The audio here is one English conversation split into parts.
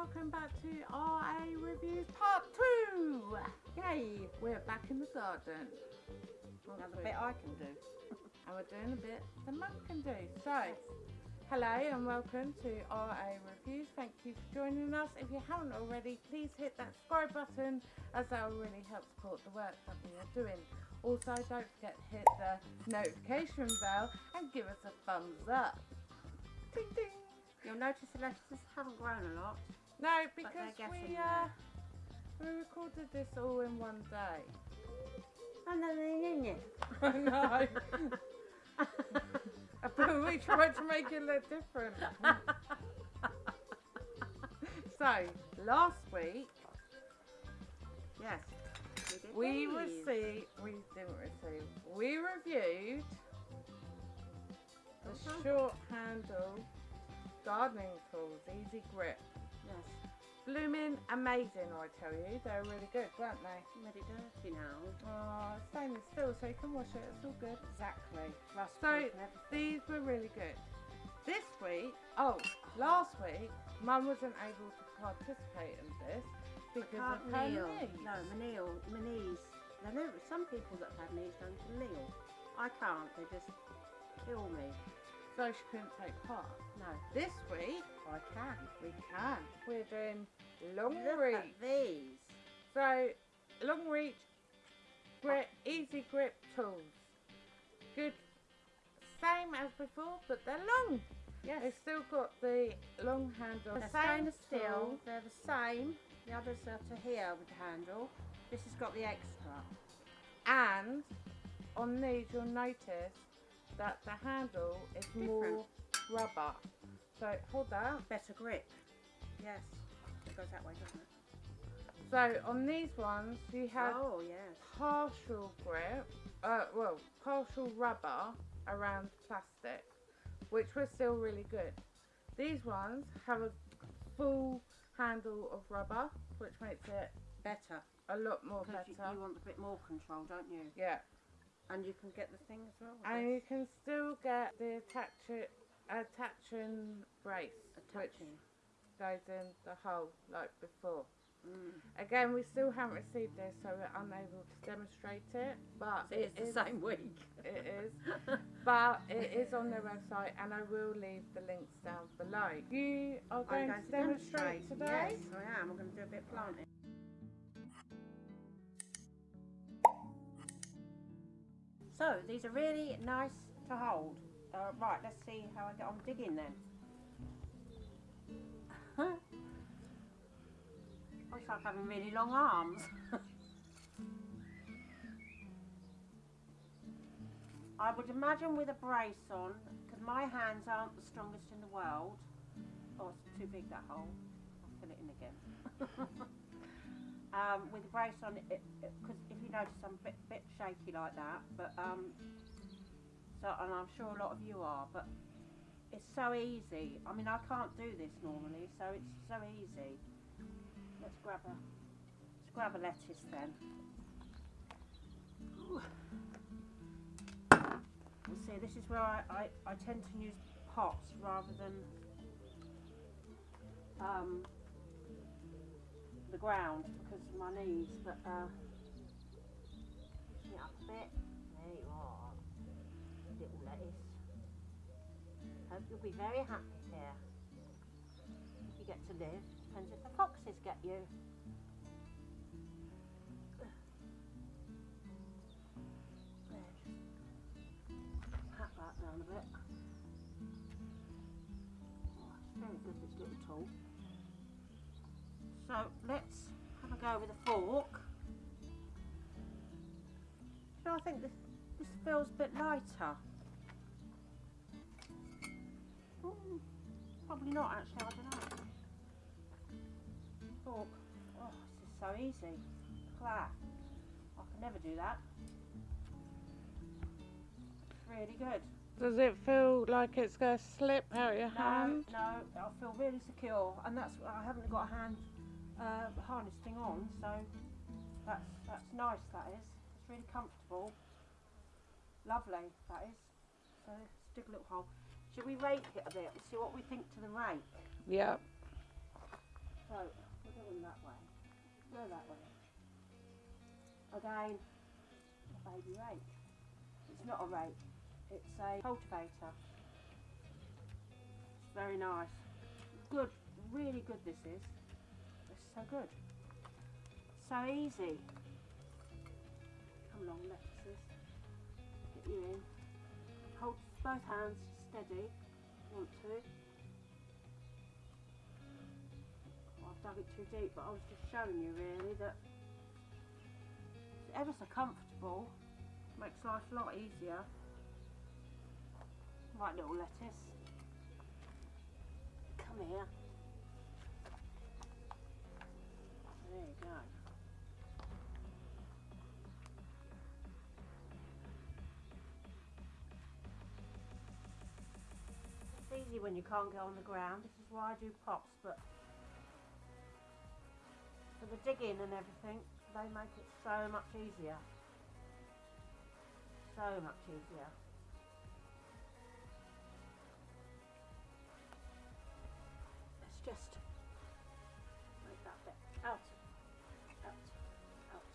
welcome back to RA Reviews Part 2! Yay! We're back in the garden. Now the bit I can do. And we're doing a bit the mum can do. So, hello and welcome to RA Reviews. Thank you for joining us. If you haven't already, please hit that subscribe button as that will really help support the work that we are doing. Also, don't forget to hit the notification bell and give us a thumbs up. Ding ding! You'll notice the lettuces haven't grown a lot. No, because we uh, we recorded this all in one day. And then they're in it. I know. but we tried to make it look different. so last week yes. we these. received we didn't receive we reviewed the Uh-huh. short handle gardening tools, easy grip. Yes. Blooming amazing, I tell you. They're really good, weren't they? It dirty now. Oh, stainless steel, so you can wash it. It's all good. Exactly. Rust So proof and everything. these were really good. This week, oh, last week, Mum wasn't able to participate in this because of her. No, my kneel, my knees. Some people that have had knees don't kneel. I can't. They just kill me. So she couldn't take part. No, This week, I can. we can. We're doing long Look reach. at these. So, long reach, grip, easy grip tools. Good, same as before, but they're long. Yes. They've still got the long handle. They're same steel. They're the same. The others are to here with the handle. This has got the extra. And on these, you'll notice that the handle is more rubber. So hold that. Better grip. Yes. It goes that way, doesn't it? So on these ones, you have oh, yes. partial grip, uh, well, partial rubber around plastic, which was still really good. These ones have a full handle of rubber, which makes it Better. a lot more Because you, you want a bit more control, don't you? Yeah, And you can get the thing as well. and this. you can still get the attach attaching brace, Attaching. which goes in the hole like before. Mm. Again, we still haven't received this, so we're unable to demonstrate it. But it's the same week. It is, but it is on their website, and I will leave the links down below. You are going, going to demonstrate, today. Yes, I am. I'm going to do a bit of planting. So these are really nice to hold. Uh, right, let's see how I get on digging then. Looks like having really long arms. I would imagine with a brace on, because my hands aren't the strongest in the world. Oh, it's too big that hole. I'll fill it in again. um, with a brace on, it because if you notice, I'm a bit, bit shaky like that. But um, so, and I'm sure a lot of you are. But it's so easy. I mean, I can't do this normally, so it's so easy. Let's grab a, let's grab a lettuce then. Ooh. You see, this is where I, I, I tend to use pots rather than um, the ground because of my knees. But uh, it up a bit. There you are, little lettuce. Hope you'll be very happy here if you get to live. Depends if the foxes get you. Pat that down a bit. Oh, it's very good, this little tool. So let's go with a fork. So I think this, this feels a bit lighter. Mm, probably not actually, I don't know. Fork. Oh, this is so easy. Look at that. I can never do that. It's really good. Does it feel like it's going to slip out of your No, hand? no, I feel really secure, and that's I haven't got a hand uh, harness thing on, so that's that's nice. That is, it's really comfortable. Lovely, that is. So let's dig a little hole. Should we rake it a bit and see what we think to the rake? Yeah. So we're going that way. Go that way. Again, a baby rake. It's not a rake. It's a cultivator. It's very nice. Good, really good. This is. So good. So easy. Come along, lettuces. Get you in. Hold both hands steady. Want to. Well, I've dug it too deep, but I was just showing you really that it's ever so comfortable. Makes life a lot easier. Right little lettuce. Come here. When you can't go on the ground. This is why I do pots, but for the digging and everything, they make it so much easier. So much easier. Let's just make that bit out, out, out.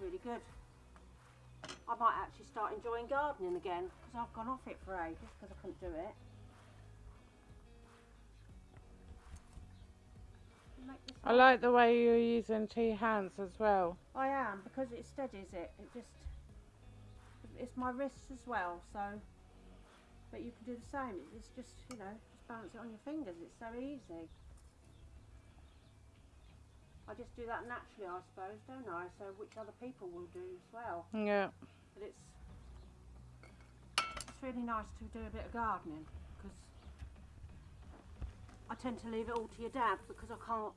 Really good. I might actually start enjoying gardening again because I've gone off it for ages because I couldn't do it. Make this I like the way you're using two hands as well. I am because it steadies it. It just it's my wrists as well. So, but you can do the same. It's just you know just balance it on your fingers. It's so easy. I just do that naturally, I suppose, don't I? So which other people will do as well. Yeah. But it's it's really nice to do a bit of gardening I tend to leave it all to your dad because I can't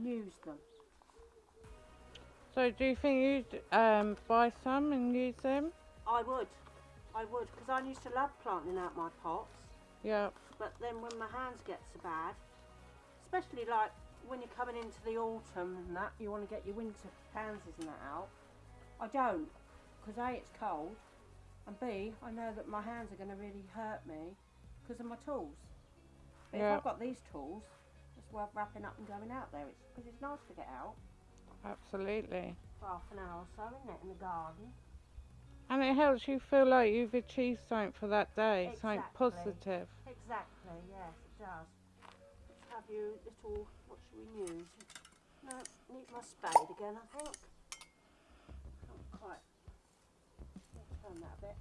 use them. So do you think you'd um, buy some and use them? I would, I would, because I used to love planting out my pots. Yeah. But then when my hands get so bad, especially like when you're coming into the autumn and that, you want to get your winter pansies and that out. I don't, because A, it's cold, and B, I know that my hands are going to really hurt me because of my tools. But Yeah. if I've got these tools, it's worth wrapping up and going out there. It's because it's nice to get out Absolutely. for half an hour or so, isn't it, in the garden? And it helps you feel like you've achieved something for that day, something positive. Exactly, yes, it does. Let's have you little, what should we use? No, need my spade again, I think. Can't quite. Turn that a bit.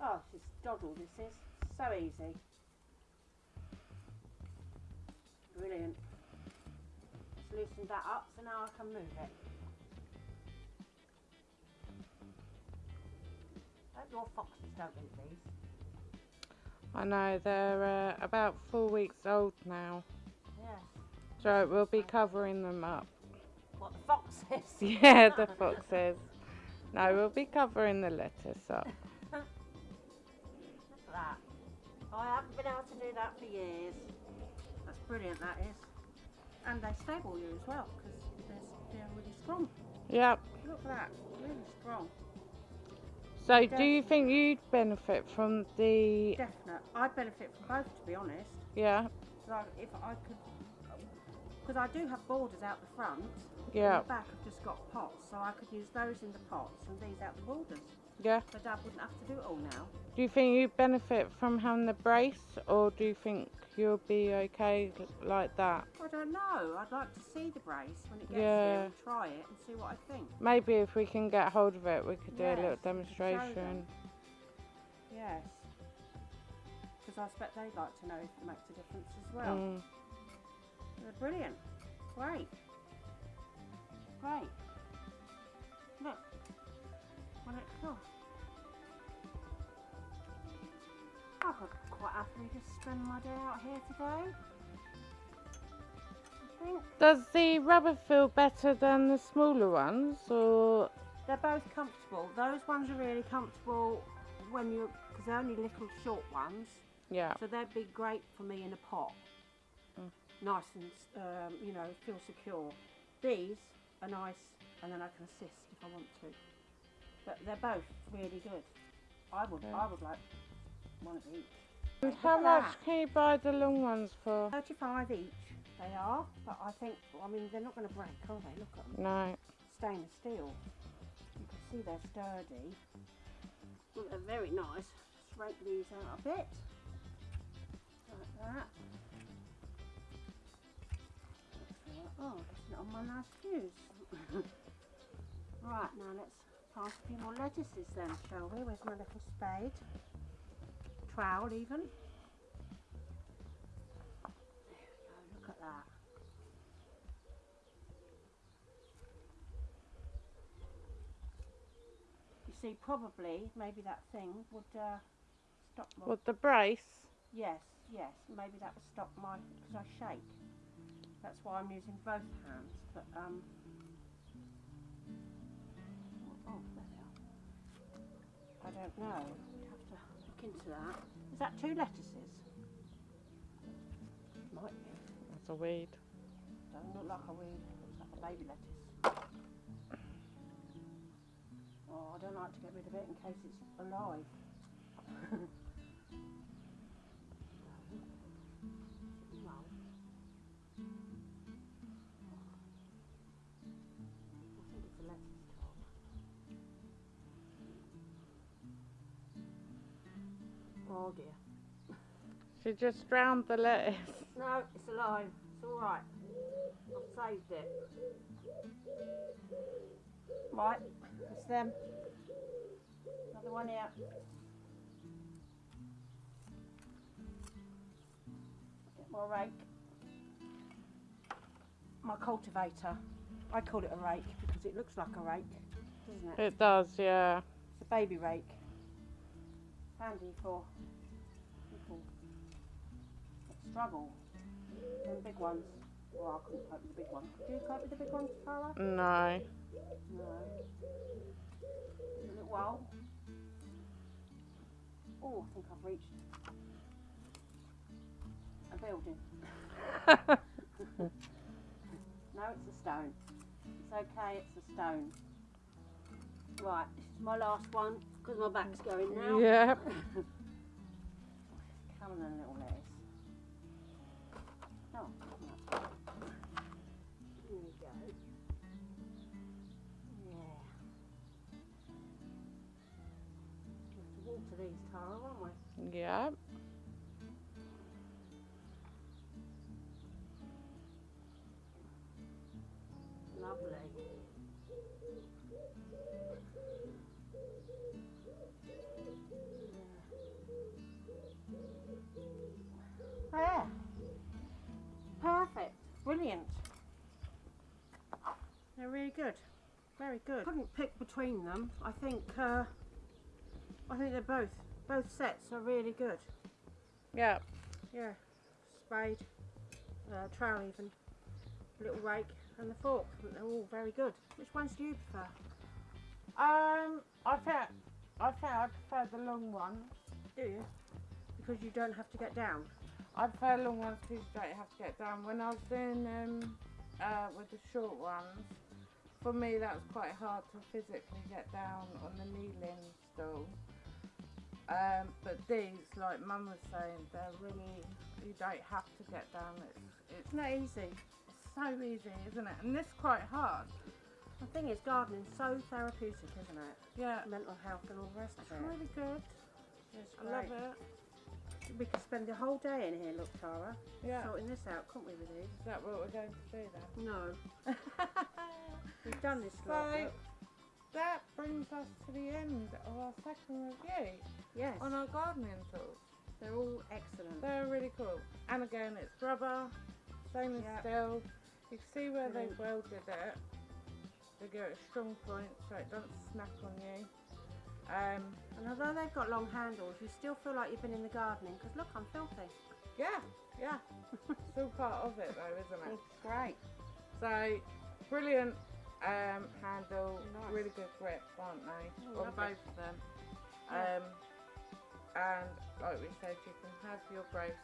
Oh, this is doddle, this is. So easy. Brilliant. Just loosened that up, so now I can move it. Hope your foxes don't eat these. I know they're uh, about four weeks old now, Yes. so we'll be covering them up. What the foxes? Yeah, the foxes. No, we'll be covering the lettuce up. Look at that. I haven't been able to do that for years. Brilliant, that is. And they stable you as well because they're, they're really strong. Yep. Look at that, really strong. So, do you think you'd benefit from the? Definite. I'd benefit from both, to be honest. Yeah. Like if I could, because I do have borders out the front. Yeah. The back, I've just got pots, so I could use those in the pots and these out the borders. Yeah. So Dad wouldn't have to do it all now. Do you think you benefit from having the brace, or do you think you'll be okay like that? I don't know. I'd like to see the brace when it gets Yeah. here and try it and see what I think. Maybe if we can get hold of it, we could do a little we could show demonstration. Yes. Because I expect they'd like to know if it makes a difference as well. Mm. They're brilliant. Great. Great. It's. I could quite happily just spend my day out here today. Does the rubber feel better than the smaller ones, or they're both comfortable. Those ones are really comfortable when you, because they're only little short ones. yeah? So they'd be great for me in a pot. Mm. Nice and, um, you know, feel secure. These are nice and then I can assist if I want to. But they're both really good. I would, Yeah. I would like one of each. And how much that. can you buy the long ones for? 35 each, They are, but I think, I mean, they're not going to break, are they? Look at them. No. Stainless steel. You can see they're sturdy. Look, they're very nice. Just rake these out a bit. Like that. Oh, it's not on my nice shoes. right, now let's plant a few more lettuces then, shall we? Where's my little spade? Trowel even. There we go, look at that. You see, probably, maybe that thing would uh, stop my... With the brace. Yes, yes, maybe that would stop my... because I shake. That's why I'm using both hands, but um... don't know. We'd have to look into that. Is that two lettuces? Might be. That's a weed. Doesn't look like a weed. Looks like a baby lettuce. Oh, I don't like to get rid of it in case it's alive. Oh dear. She just drowned the lettuce. No, it's alive. It's all right. I've saved it. Right, it's them. Another one here. Get more rake. My cultivator. I call it a rake because it looks like a rake, doesn't it? It does, yeah. It's a baby rake. Handy for people that struggle. And big ones. Well, I couldn't cope with the big ones. Could you cope with the big ones, Tara? No. No. A little while. Oh, I think I've reached a building. No, it's a stone. It's okay, it's a stone. Right, this is my last one because my back's going now. yeah. Come on, then, little lettuce. Oh, come on. Here we go. Yeah. Water these, Tara, won't we? Yeah. Lovely. There. Perfect. Brilliant. They're really good. Very good. Couldn't pick between them. I think uh, I think they're both both sets are really good. Yeah. Yeah. Spade, uh, trowel even, little rake and the fork. They're all very good. Which ones do you prefer? Um, I think I think I prefer the long one. Do you? Because you don't have to get down. I prefer long ones because you don't have to get down. When I was doing um, uh, with the short ones, for me that was quite hard to physically get down on the kneeling stool. Um, but these, like Mum was saying, they're really you don't have to get down. It's it's It's not easy. so easy, isn't it? And this is quite hard. The thing is, gardening's so therapeutic, isn't it? Yeah, Mental health and all the rest it's of it. really good. It's I love it. We could spend the whole day in here, look, Tara, Yeah. sorting this out, couldn't we, with these? Is that what we're going to do then? No. We've done this lot. So- look. that brings us to the end of our second review Yes. on our gardening tools. They're all excellent. They're really cool. And again, it's rubber, stainless Yep. steel. You can see where they've welded it. They go at a strong point so it doesn't snap on you. Um, And although they've got long handles, you still feel like you've been in the gardening because look, I'm filthy. yeah, yeah. it's all part of it though, isn't it? It's great. So, brilliant um, handle, Nice. really good grip, aren't they? Oh, on both of them. Yeah. Um, and like we said, you can have your brace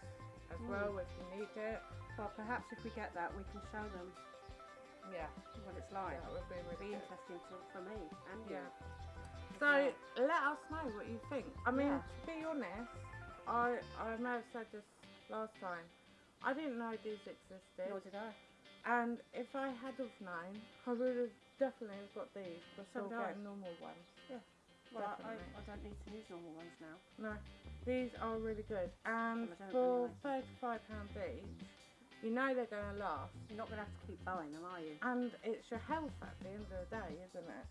as Mm. well if you need it. Well, perhaps if we get that, we can show them Yeah, what it's like. that would be It'll be interesting to, for me and you. So let us know what you think. I mean, Yeah. to be honest, I I may have said this last time. I didn't know these existed. Nor did I. And if I had have known, I would have definitely got these So before did I. getting normal ones. Yeah. Well, I, I, don't need to use normal ones now. No, these are really good. And for really thirty-five pound each, you know they're going to last. You're not going to have to keep buying them, are you? And it's your health at the end of the day, isn't it?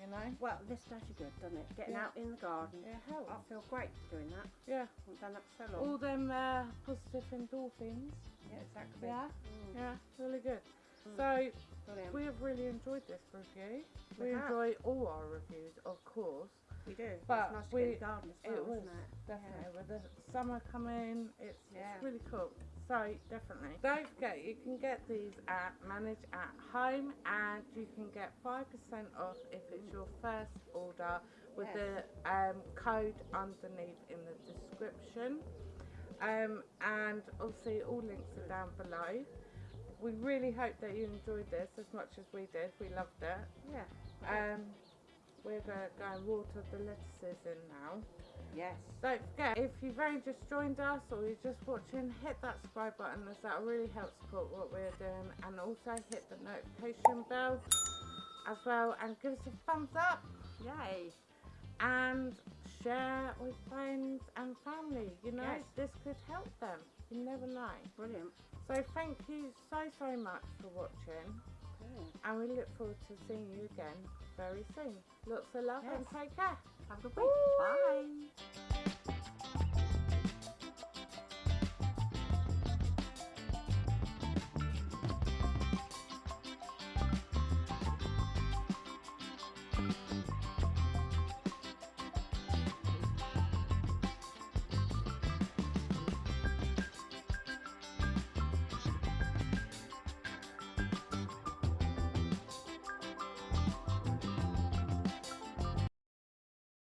You know, Well, this does you good, doesn't it? Getting Yeah. out in the garden. Yeah, health. I feel great doing that. Yeah, I haven't done that for so long. all them uh, positive endorphins. yeah, exactly. Yeah, Mm, yeah, really good. Mm. So brilliant. we have really enjoyed this review. We We enjoy all our reviews, of course. We do. But it's nice to we- garden as well, it was isn't it? definitely with the summer coming, it's, Yeah. it's really cool. So definitely. Don't forget you can get these at Manage at Home and you can get five percent off if it's your first order with Yes. the um, code underneath in the description. Um, and obviously all links are down below. We really hope that you enjoyed this as much as we did. We loved it. Yeah. Um, we're going to go and water the lettuces in now. Yes. Don't forget, if you've only just joined us or you're just watching, hit that subscribe button as that will really help support what we're doing. And also hit the notification bell as well and give us a thumbs up Yay. and share with friends and family. You know, Yes. this could help them. You never know. Brilliant. So thank you so, so much for watching. And we look forward to seeing you again very soon. Lots of love and take care. Have a good week. Bye.